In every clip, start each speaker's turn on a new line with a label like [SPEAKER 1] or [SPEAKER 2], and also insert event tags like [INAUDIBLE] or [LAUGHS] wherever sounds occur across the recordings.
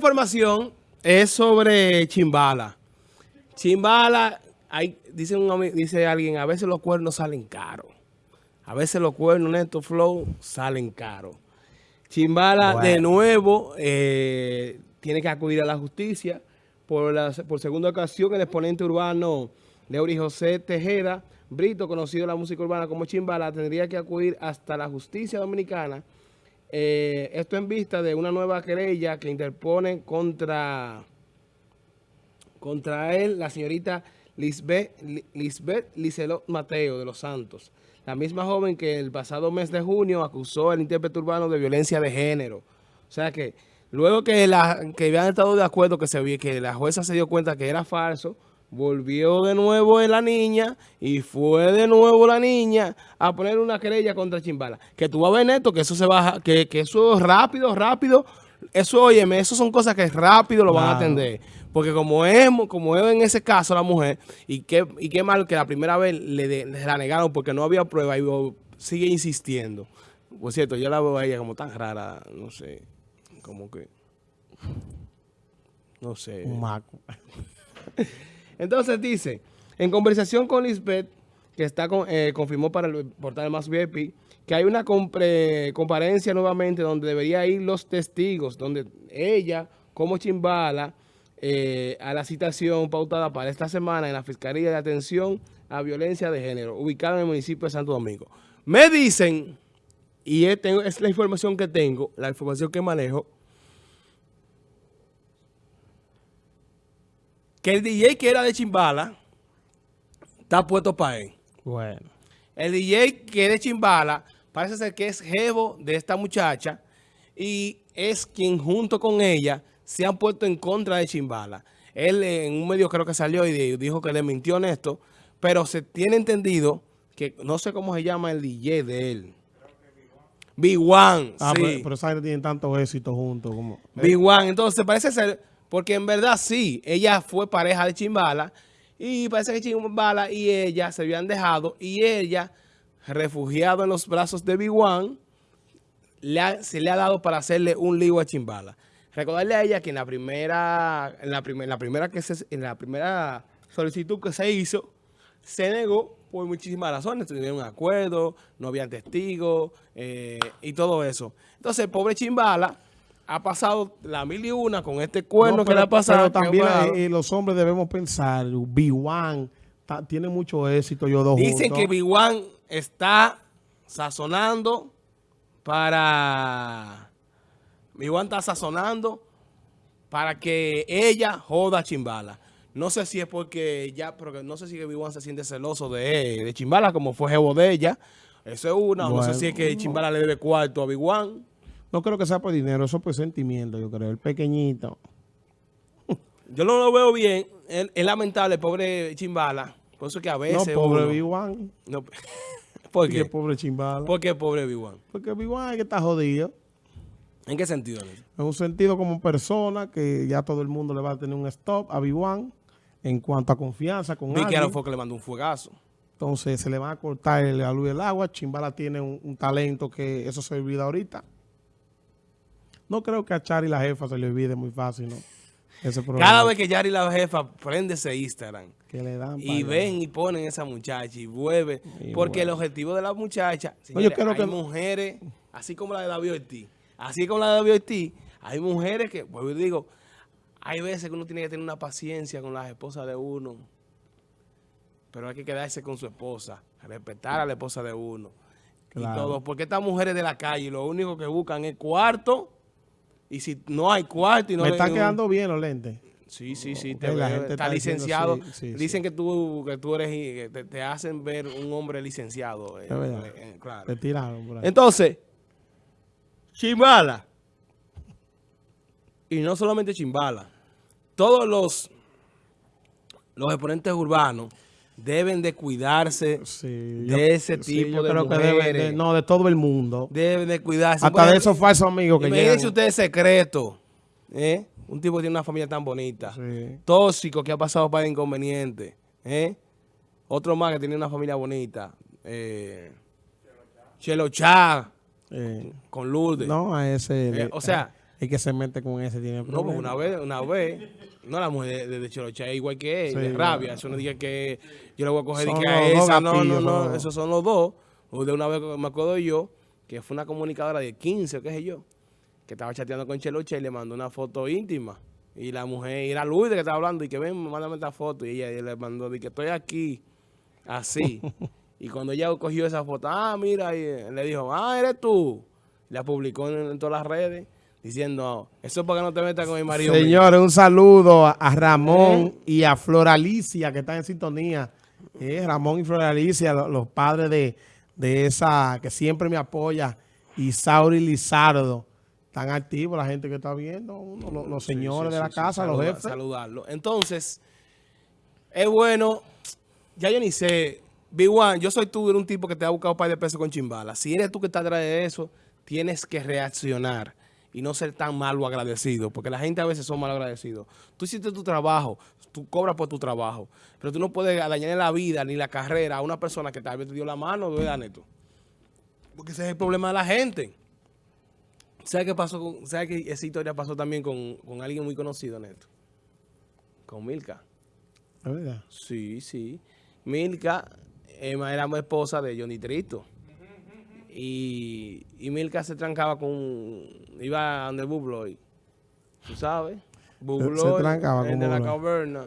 [SPEAKER 1] información es sobre Chimbala. Chimbala, hay, dice, un, dice alguien, a veces los cuernos salen caros. A veces los cuernos Neto Flow salen caros. Chimbala de nuevo eh, tiene que acudir a la justicia. Por, la, por segunda ocasión, el exponente urbano Leury José Tejeda, Brito, conocido en la música urbana como Chimbala, tendría que acudir hasta la justicia dominicana eh, esto en vista de una nueva querella que interpone contra, contra él la señorita Lisbeth, Lisbeth Licelot Mateo de los Santos. La misma joven que el pasado mes de junio acusó al intérprete urbano de violencia de género. O sea que luego que, la, que habían estado de acuerdo que, se, que la jueza se dio cuenta que era falso, volvió de nuevo la niña y fue de nuevo la niña a poner una querella contra Chimbala. Que tú vas a ver, Neto, que eso se baja, que, que eso rápido, rápido, eso, óyeme, eso son cosas que rápido lo van a atender. Porque como es, como es en ese caso la mujer, y qué, y qué mal que la primera vez le, la negaron porque no había prueba y sigue insistiendo. Por cierto, yo la veo a ella como tan rara, no sé, como que, no sé.
[SPEAKER 2] Un maco. [LAUGHS]
[SPEAKER 1] Entonces dice, en conversación con Lisbeth, que está eh, confirmó para el portal Más VIP, que hay una comparencia nuevamente donde debería ir los testigos, donde ella, como Chimbala, eh, a la citación pautada para esta semana en la Fiscalía de Atención a Violencia de Género, ubicada en el municipio de Santo Domingo. Me dicen, y es la información que tengo, la información que manejo, que el DJ que era de Chimbala está puesto para él.
[SPEAKER 2] Bueno.
[SPEAKER 1] El DJ que es de Chimbala parece ser que es jevo de esta muchacha y es quien junto con ella se han puesto en contra de Chimbala. Él en un medio creo que salió y dijo que le mintió esto, pero se tiene entendido que no sé cómo se llama el DJ de él. B1,
[SPEAKER 2] ah, sí. Pero, pero tienen tanto éxito juntos como...
[SPEAKER 1] B1, entonces parece ser porque en verdad sí, ella fue pareja de Chimbala y parece que Chimbala y ella se habían dejado y ella, refugiado en los brazos de Biguan, se le ha dado para hacerle un lío a Chimbala. Recordarle a ella que en la primera, en la, la primera que se, en la primera solicitud que se hizo, se negó por muchísimas razones. Tuvieron un acuerdo, no había testigos eh, y todo eso. Entonces, pobre Chimbala ha pasado la mil y una con este cuerno que le ha pasado.
[SPEAKER 2] Pero también eh, los hombres debemos pensar, B1 tiene mucho éxito, yo dos
[SPEAKER 1] Dicen que B1 está sazonando para... B1 está sazonando para que ella joda a Chimbala. No sé si es porque ya, porque no sé si B1 se siente celoso de, de Chimbala como fue jevo de ella. Eso es una. no sé si es que Chimbala le debe cuarto a B1.
[SPEAKER 2] No creo que sea por dinero, eso es por sentimiento, yo creo. El pequeñito. [LAUGHS]
[SPEAKER 1] Yo no lo veo bien. Es, lamentable, pobre Chimbala. Por eso que a veces...
[SPEAKER 2] No, pobre B1.
[SPEAKER 1] No, ¿Por qué?
[SPEAKER 2] pobre Chimbala.
[SPEAKER 1] ¿Por qué pobre B1?
[SPEAKER 2] Porque B1 es que está jodido.
[SPEAKER 1] ¿En qué sentido?
[SPEAKER 2] En un sentido como persona que ya todo el mundo le va a tener un stop a B1 en cuanto a confianza con
[SPEAKER 1] Vi que fue que le mandó un fuegazo.
[SPEAKER 2] Entonces se le va a cortar la luz del agua. Chimbala tiene un, un talento que eso se olvida ahorita. No creo que a Chari la jefa se le olvide muy fácil, ¿no?
[SPEAKER 1] Cada vez que Chari la jefa prende ese Instagram
[SPEAKER 2] dan
[SPEAKER 1] y ven y ponen esa muchacha y vuelve. porque el objetivo de la muchacha, señores, hay que... mujeres, así como la de David Ortiz, así como la de David Ortiz, hay mujeres que, pues yo digo, hay veces que uno tiene que tener una paciencia con las esposas de uno, pero hay que quedarse con su esposa, respetar a la esposa de uno. Y todo, porque estas mujeres de la calle lo único que buscan es cuarto y si no hay cuarto y no...
[SPEAKER 2] Me están quedando bien los lentes.
[SPEAKER 1] Sí, sí, sí. Te está, licenciado. Dicen que tú que tú eres... Te, te, hacen ver un hombre licenciado.
[SPEAKER 2] Eh, eh, eh, claro. Te tiraron por ahí.
[SPEAKER 1] Entonces, Chimbala. Y no solamente Chimbala. Todos los, los exponentes urbanos deben de cuidarse de ese tipo de mujeres.
[SPEAKER 2] no, de todo el mundo.
[SPEAKER 1] Deben de cuidarse.
[SPEAKER 2] Hasta de esos falsos amigos que llegan.
[SPEAKER 1] Imagínense ustedes secreto. ¿eh? Un tipo que tiene una familia tan bonita. Tóxico, que ha pasado para inconveniente. ¿eh? Otro más que tiene una familia bonita. Eh, Chelo Chá. Con Lourdes.
[SPEAKER 2] No, a ese...
[SPEAKER 1] Eh, o sea...
[SPEAKER 2] El que se mete con ese tiene
[SPEAKER 1] No,
[SPEAKER 2] problemas.
[SPEAKER 1] porque una vez, una vez, no la mujer de, de es igual que él,
[SPEAKER 2] Sí,
[SPEAKER 1] de rabia. Eso no diga que yo le voy a coger y que a esa, no, no,
[SPEAKER 2] gatillos,
[SPEAKER 1] no, esos son los dos. O de una vez me acuerdo yo, que fue una comunicadora de 15 o qué sé yo, que estaba chateando con Chelocha y le mandó una foto íntima. Y la mujer, y era Luis de que estaba hablando, y que ven, mándame esta foto. Y ella, le mandó, de que estoy aquí, así. [LAUGHS] y cuando ella cogió esa foto, ah, mira, y eh, le dijo, ah, eres tú. La publicó en, en todas las redes, diciendo, eso es para que no te metas con mi marido. mío".
[SPEAKER 2] Señores, un saludo a, Ramón
[SPEAKER 1] ¿Eh?
[SPEAKER 2] y a Floralicia que están en sintonía. Eh, Ramón y Floralicia, lo- los, padres de, de esa que siempre me apoya. Y Sauri Lizardo. Están activos la gente que está viendo, uno, los, señores
[SPEAKER 1] sí,
[SPEAKER 2] de la
[SPEAKER 1] sí,
[SPEAKER 2] casa, los jefes.
[SPEAKER 1] Saludarlo. Entonces, es bueno, ya yo ni sé, B1, yo soy tú, eres un tipo que te ha buscado un par de pesos con chimbala. Si eres tú que estás atrás de eso, tienes que reaccionar y no ser tan malo agradecido, porque la gente a veces son mal agradecidos. Tú hiciste tu trabajo, tú cobras por tu trabajo, pero tú no puedes dañar la vida ni la carrera a una persona que tal vez te dio la mano, ¿verdad, Neto? Porque ese es el problema de la gente. ¿Sabes qué pasó? Con, ¿Sabes que esa historia pasó también con, con alguien muy conocido, Neto? Con Milka.
[SPEAKER 2] ¿Es verdad?
[SPEAKER 1] Sí, sí. Milka eh, era esposa de Johnny Trito. Y, y Milka se trancaba con... Iba a donde Bubloy. ¿Tú sabes? Bubloy,
[SPEAKER 2] trancaba
[SPEAKER 1] el
[SPEAKER 2] con
[SPEAKER 1] de la caverna.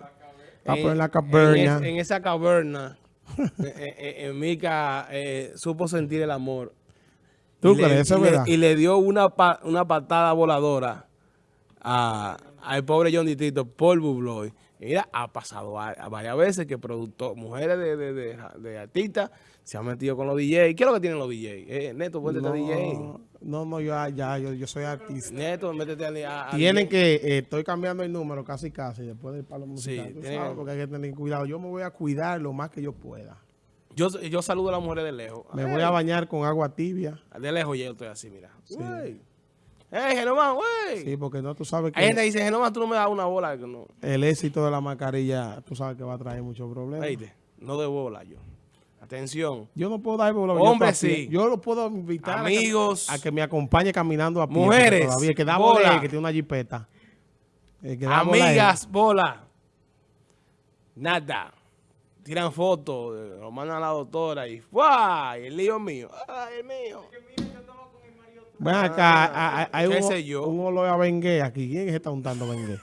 [SPEAKER 2] Ah, en la
[SPEAKER 1] En,
[SPEAKER 2] caverna.
[SPEAKER 1] en esa caverna, [LAUGHS] eh, eh, eh, Milka eh, supo sentir el amor.
[SPEAKER 2] ¿Tú
[SPEAKER 1] Y le-
[SPEAKER 2] crees? Eso es
[SPEAKER 1] y le-
[SPEAKER 2] verdad.
[SPEAKER 1] Y le dio una, pa- una patada voladora a- al pobre John Tito por Bubloy. Mira, ha pasado a, a varias veces que productor, mujeres de, de, de, de artistas se han metido con los DJs. ¿Qué es lo que tienen los DJs? Eh, Neto, métete a DJ.
[SPEAKER 2] No, no, no, yo, ya, yo, yo soy artista.
[SPEAKER 1] Neto, métete a, a
[SPEAKER 2] Tienen que, eh, estoy cambiando el número casi casi después del palo
[SPEAKER 1] Sí,
[SPEAKER 2] musical. tú
[SPEAKER 1] tienen
[SPEAKER 2] sabes, porque hay que tener cuidado. Yo me voy a cuidar lo más que yo pueda.
[SPEAKER 1] Yo, yo saludo a las mujeres de lejos.
[SPEAKER 2] Me voy a bañar con agua tibia.
[SPEAKER 1] De lejos yo estoy así, mira. Güey. ¡Ey, Genomán, güey!
[SPEAKER 2] Sí, porque no, tú sabes
[SPEAKER 1] Hay gente
[SPEAKER 2] que
[SPEAKER 1] que dice, Genomán, tú no me das una bola. Que no.
[SPEAKER 2] el éxito de la mascarilla, tú sabes que va a traer muchos problemas.
[SPEAKER 1] No de bola yo. Atención.
[SPEAKER 2] Yo no puedo dar bola.
[SPEAKER 1] Hombre,
[SPEAKER 2] yo,
[SPEAKER 1] sí.
[SPEAKER 2] Yo lo puedo invitar a que-
[SPEAKER 1] Amigos.
[SPEAKER 2] a que, me acompañe caminando a pie.
[SPEAKER 1] Mujeres,
[SPEAKER 2] Todavía, el que da
[SPEAKER 1] bola.
[SPEAKER 2] bola, es el que tiene una jipeta. Que bola
[SPEAKER 1] Amigas, bola. Nada. Tiran fotos, eh, lo mandan a la doctora y ¡fua! Y el lío mío. ¡Ay, el mío!
[SPEAKER 2] Ven acá, hay- hay- hay
[SPEAKER 1] ¿Qué
[SPEAKER 2] un, olor a bengue aquí. ¿Quién que está untando bengue?